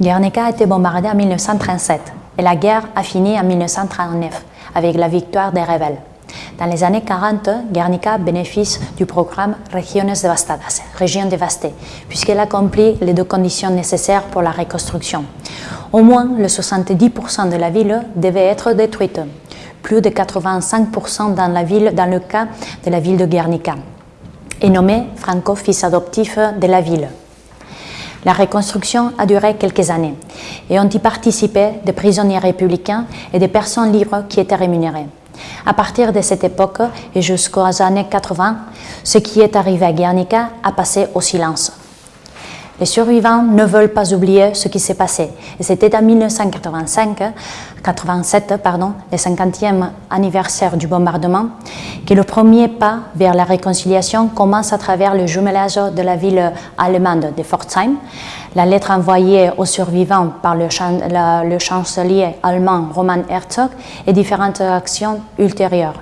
Guernica a été bombardée en 1937 et la guerre a fini en 1939 avec la victoire des rebelles. Dans les années 40, Guernica bénéficie du programme Regiones Devastadas, régions dévastées, puisqu'elle accomplit les deux conditions nécessaires pour la reconstruction. Au moins, le 70% de la ville devait être détruite, plus de 85% dans, la ville, dans le cas de la ville de Guernica, et nommé Franco fils adoptif de la ville. La reconstruction a duré quelques années et ont y participé des prisonniers républicains et des personnes libres qui étaient rémunérées. À partir de cette époque et jusqu'aux années 80, ce qui est arrivé à Guernica a passé au silence. Les survivants ne veulent pas oublier ce qui s'est passé. C'était en 1985, 87, pardon, le 50e anniversaire du bombardement, que le premier pas vers la réconciliation commence à travers le jumelage de la ville allemande de Pforzheim, la lettre envoyée aux survivants par le chancelier allemand Roman Herzog et différentes actions ultérieures.